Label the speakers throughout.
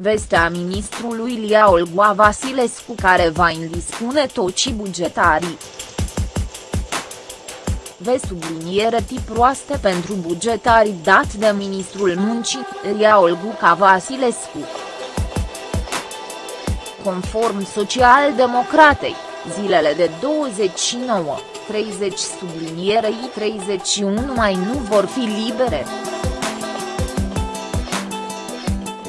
Speaker 1: Vestea ministrului Lia Olgoa Vasilescu care va indispune tocii bugetarii. Ve subliniere tip proaste pentru bugetarii dat de ministrul muncii, Lia Olguca Vasilescu. Conform Social-Democratei, zilele de 29, 30 sublinierei 31 mai nu vor fi libere.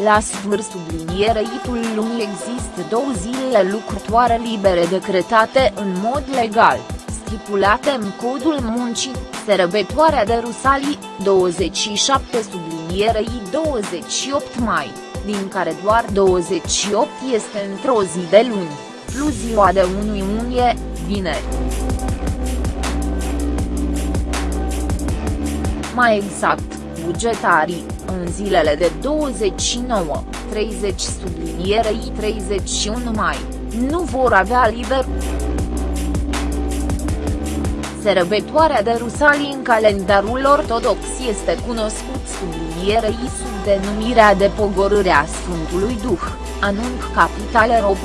Speaker 1: La sfârșit subliniereitul lunii există două zile lucrătoare libere decretate în mod legal, stipulate în codul muncii, sărbătoarea de Rusalii, 27 sublinierei 28 mai, din care doar 28 este într-o zi de luni, plus ziua de 1 iunie, vineri. Mai exact, bugetarii, în zilele de 29, 30 sublinierei 31 mai, nu vor avea liber. Sărbătoarea de Rusalii în calendarul ortodox este cunoscut sublinierei sub denumirea de pogorârea Sfântului Duh, anunc capitală ro.